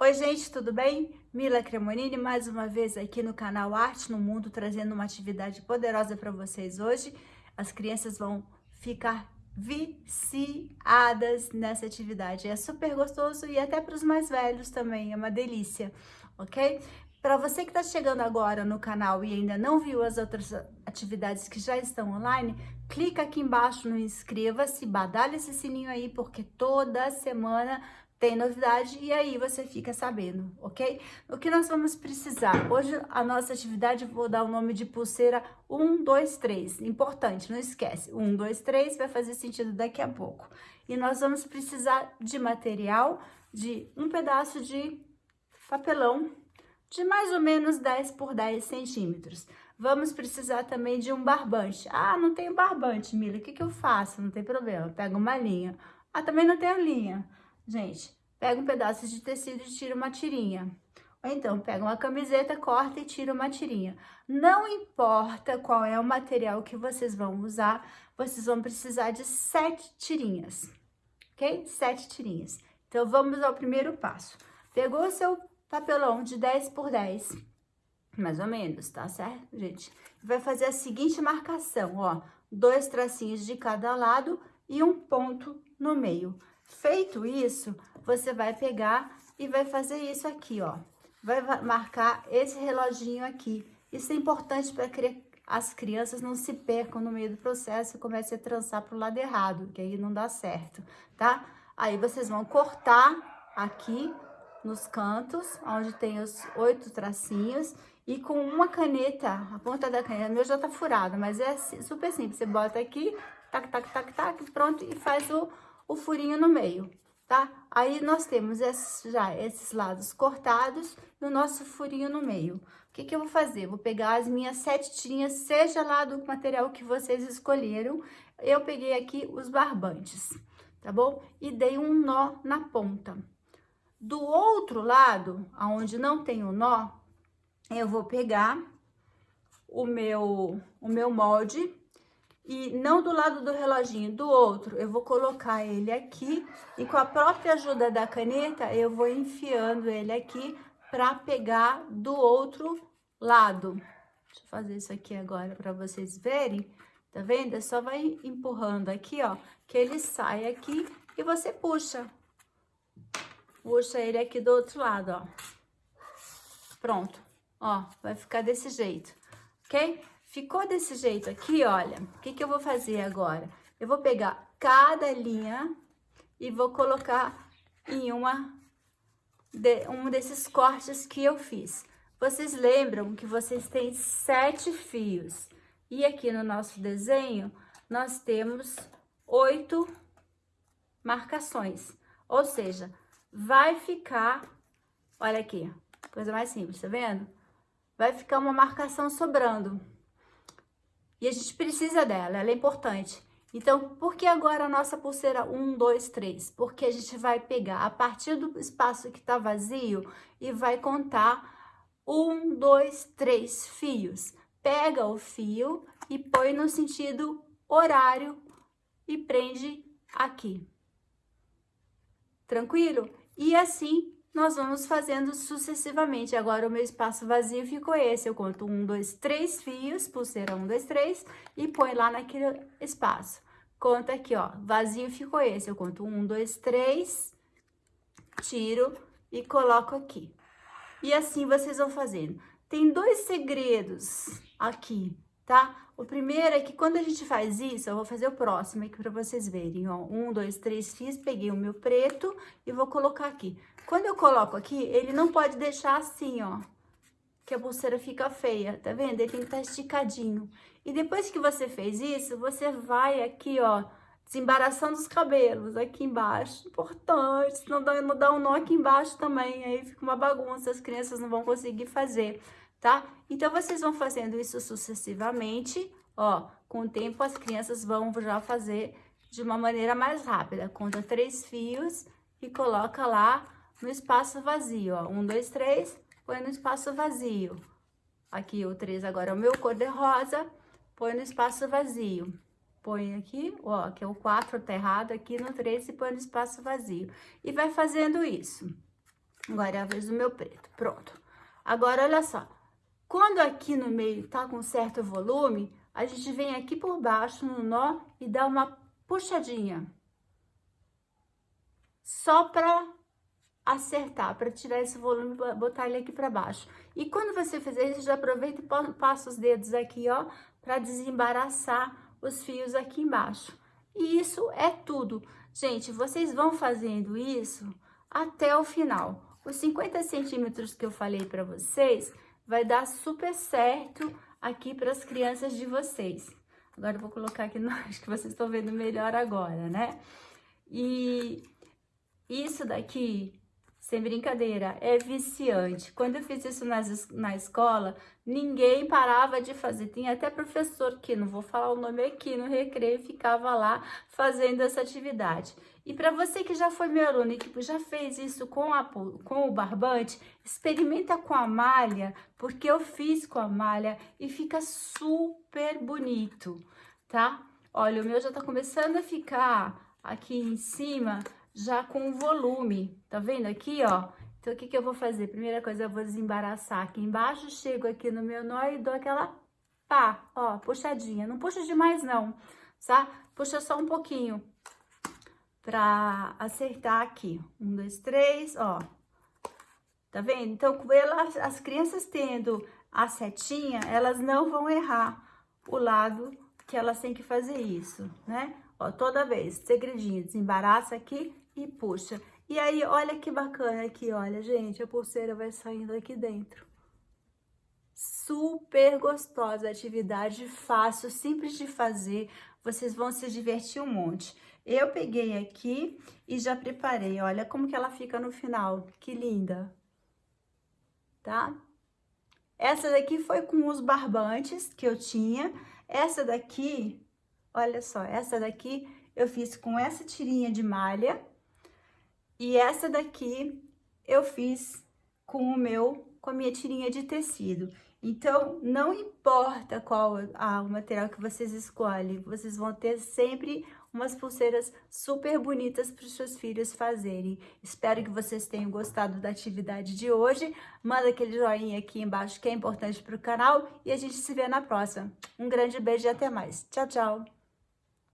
Oi gente, tudo bem? Mila Cremonini mais uma vez aqui no canal Arte no Mundo, trazendo uma atividade poderosa para vocês hoje. As crianças vão ficar viciadas nessa atividade. É super gostoso e até para os mais velhos também, é uma delícia, ok? Para você que está chegando agora no canal e ainda não viu as outras atividades que já estão online, clica aqui embaixo no inscreva-se, badalha esse sininho aí, porque toda semana tem novidade e aí você fica sabendo, ok? O que nós vamos precisar? Hoje a nossa atividade, vou dar o nome de pulseira 1, 2, 3. Importante, não esquece. 1, 2, 3 vai fazer sentido daqui a pouco. E nós vamos precisar de material, de um pedaço de papelão de mais ou menos 10 por 10 centímetros. Vamos precisar também de um barbante. Ah, não tenho barbante, Mila, o que, que eu faço? Não tem problema, pega uma linha. Ah, também não tenho linha. Gente, pega um pedaço de tecido e tira uma tirinha. Ou então, pega uma camiseta, corta e tira uma tirinha. Não importa qual é o material que vocês vão usar, vocês vão precisar de sete tirinhas, ok? Sete tirinhas. Então, vamos ao primeiro passo. Pegou o seu papelão de 10 por 10, mais ou menos, tá certo, gente? Vai fazer a seguinte marcação, ó, dois tracinhos de cada lado e um ponto no meio. Feito isso, você vai pegar e vai fazer isso aqui, ó. Vai marcar esse reloginho aqui. Isso é importante para que as crianças não se percam no meio do processo e comecem a trançar para o lado errado, que aí não dá certo, tá? Aí vocês vão cortar aqui nos cantos, onde tem os oito tracinhos, e com uma caneta, a ponta da caneta, meu já tá furada, mas é super simples, você bota aqui, tac, tac, tac, tac, pronto, e faz o o furinho no meio, tá? Aí nós temos esses, já esses lados cortados e o nosso furinho no meio. O que que eu vou fazer? Vou pegar as minhas sete seja lá do material que vocês escolheram. Eu peguei aqui os barbantes, tá bom? E dei um nó na ponta. Do outro lado, aonde não tem o nó, eu vou pegar o meu, o meu molde e não do lado do reloginho, do outro, eu vou colocar ele aqui e com a própria ajuda da caneta, eu vou enfiando ele aqui para pegar do outro lado. Deixa eu fazer isso aqui agora para vocês verem, tá vendo? É só vai empurrando aqui, ó, que ele sai aqui e você puxa. Puxa ele aqui do outro lado, ó. Pronto, ó, vai ficar desse jeito, ok? Ficou desse jeito aqui, olha, o que, que eu vou fazer agora? Eu vou pegar cada linha e vou colocar em uma de, um desses cortes que eu fiz. Vocês lembram que vocês têm sete fios. E aqui no nosso desenho, nós temos oito marcações. Ou seja, vai ficar, olha aqui, coisa mais simples, tá vendo? Vai ficar uma marcação sobrando. E a gente precisa dela, ela é importante. Então, por que agora a nossa pulseira 1, 2, 3? Porque a gente vai pegar a partir do espaço que está vazio e vai contar 1, 2, 3 fios. Pega o fio e põe no sentido horário e prende aqui. Tranquilo? E assim nós vamos fazendo sucessivamente. Agora, o meu espaço vazio ficou esse. Eu conto um, dois, três fios, pulseira um, dois, três, e põe lá naquele espaço. Conta aqui, ó, vazio ficou esse. Eu conto um, dois, três, tiro e coloco aqui. E assim vocês vão fazendo. Tem dois segredos aqui, tá? O primeiro é que quando a gente faz isso, eu vou fazer o próximo aqui para vocês verem, ó. Um, dois, três fios, peguei o meu preto e vou colocar aqui. Quando eu coloco aqui, ele não pode deixar assim, ó, que a pulseira fica feia, tá vendo? Ele tem que estar tá esticadinho. E depois que você fez isso, você vai aqui, ó, desembaraçando os cabelos aqui embaixo. Importante, não dá, não dá um nó aqui embaixo também, aí fica uma bagunça, as crianças não vão conseguir fazer tá? Então, vocês vão fazendo isso sucessivamente, ó, com o tempo as crianças vão já fazer de uma maneira mais rápida. Conta três fios e coloca lá no espaço vazio, ó. Um, dois, três, põe no espaço vazio. Aqui o três agora é o meu cor-de-rosa, põe no espaço vazio. Põe aqui, ó, que é o quatro tá errado, aqui no três e põe no espaço vazio. E vai fazendo isso. Agora é a vez do meu preto, pronto. Agora, olha só. Quando aqui no meio tá com certo volume, a gente vem aqui por baixo no nó e dá uma puxadinha. Só pra acertar, para tirar esse volume, botar ele aqui para baixo. E quando você fizer isso, já aproveita e passa os dedos aqui, ó, para desembaraçar os fios aqui embaixo. E isso é tudo. Gente, vocês vão fazendo isso até o final. Os 50 centímetros que eu falei para vocês, vai dar super certo aqui para as crianças de vocês. Agora eu vou colocar aqui, no, acho que vocês estão vendo melhor agora, né? E isso daqui sem brincadeira, é viciante. Quando eu fiz isso nas, na escola, ninguém parava de fazer. Tinha até professor que, não vou falar o nome aqui, no recreio, ficava lá fazendo essa atividade. E para você que já foi meu aluno e que já fez isso com, a, com o barbante, experimenta com a malha, porque eu fiz com a malha e fica super bonito, tá? Olha, o meu já tá começando a ficar aqui em cima já com volume, tá vendo aqui, ó? Então, o que que eu vou fazer? Primeira coisa, eu vou desembaraçar aqui embaixo, chego aqui no meu nó e dou aquela pá, ó, puxadinha. Não puxa demais não, tá? Puxa só um pouquinho pra acertar aqui. Um, dois, três, ó. Tá vendo? Então, elas, as crianças tendo a setinha, elas não vão errar o lado que elas têm que fazer isso, né? Ó, toda vez, segredinho, desembaraça aqui e puxa. E aí, olha que bacana aqui, olha, gente, a pulseira vai saindo aqui dentro. Super gostosa atividade, fácil, simples de fazer, vocês vão se divertir um monte. Eu peguei aqui e já preparei, olha como que ela fica no final, que linda, tá? Essa daqui foi com os barbantes que eu tinha, essa daqui, olha só, essa daqui eu fiz com essa tirinha de malha, e essa daqui eu fiz com o meu, com a minha tirinha de tecido. Então, não importa qual a, o material que vocês escolhem, vocês vão ter sempre umas pulseiras super bonitas para os seus filhos fazerem. Espero que vocês tenham gostado da atividade de hoje. Manda aquele joinha aqui embaixo que é importante para o canal e a gente se vê na próxima. Um grande beijo e até mais. Tchau, tchau!